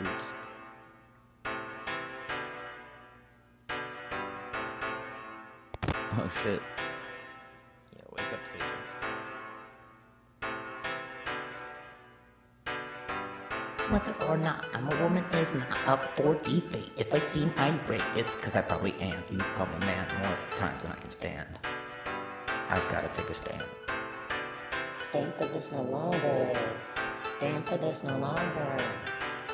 Oops. Oh shit. Yeah, wake up, Satan. Whether or not I'm a woman is not up for debate. If I seem irate, it's cause I probably am. You've called me man more times than I can stand. I've gotta take a stand. Stand for this no longer. Stand for this no longer.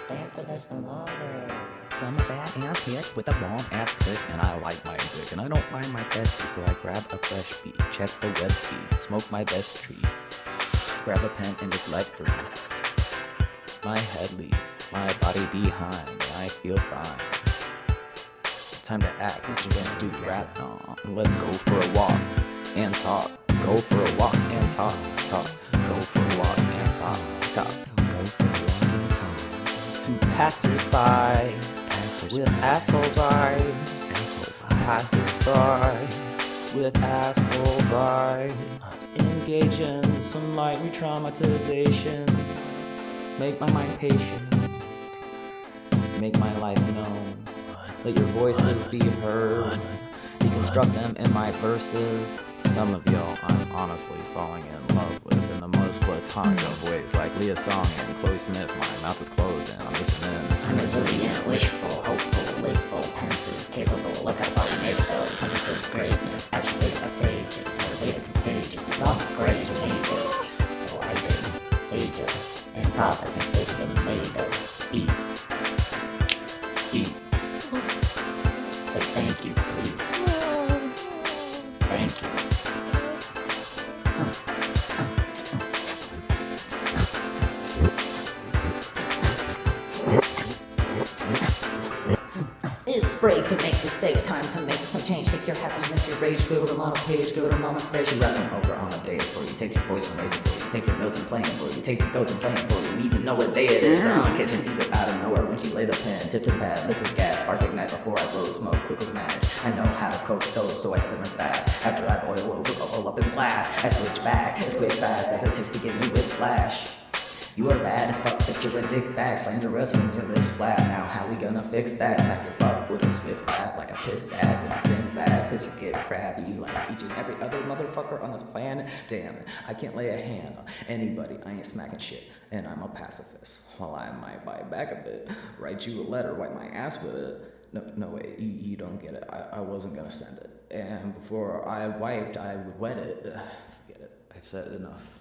Stand for this no longer. i I'm a bad ass hit with a bomb ass pick, and I like my dick, and I don't mind my testy, so I grab a fresh beat, check the web feed, smoke my best tree, grab a pen and just let free. My head leaves, my body behind, and I feel fine. Time to act, what you gonna do, rap? No, let's go for a walk and talk. Go for a walk and talk, talk. Go for a walk and talk, To passers-by, with asshole eyes, passers-by, with asshole by. Engage in some light re-traumatization. Make my mind patient. Make my life known. Let your voices be heard. Deconstruct them in my verses. Some of y'all I'm honestly falling in love the most platonic of ways, like Leah Song and Chloe Smith. My mouth is closed and I'm listening. I'm resilient, wishful, hopeful, blissful, pensive, capable, look how far we made it though. For greatness, actuated by sages, motivated from pages. The great, who made this? Oh, I did. Sages and processing system made of beat. Beat. Say thank you, please. It's brave to make mistakes, time to make some change. Take your happiness, your rage, go to mama page, go to mama You're rapping over on a days for you. Take your voice and raise it for you. Take your notes and playing for you. Take your goats and slaying for you. Even know what day it is. I'm kitchen, eat out of nowhere when she lay the pen. Tip to pad, liquid gas, spark ignite before I blow smoke. Quick as magic. I know how to cook those, so I simmer fast. After I boil over, bubble up in blast. I switch back, it's quick fast as it takes to get me with flash. You are bad as fuck, but you're a dick bag. Slanderous when your lips flat. Now, how we gonna fix that? Smack your butt with a swift rap like a piss dad. Been bad, cause you get crabby. Like each and every other motherfucker on this planet. Damn I can't lay a hand on anybody. I ain't smacking shit, and I'm a pacifist. While I might bite back a bit, write you a letter, wipe my ass with it. No, no wait, you, you don't get it. I, I wasn't gonna send it. And before I wiped, I would wet it. Ugh, forget it. I've said it enough.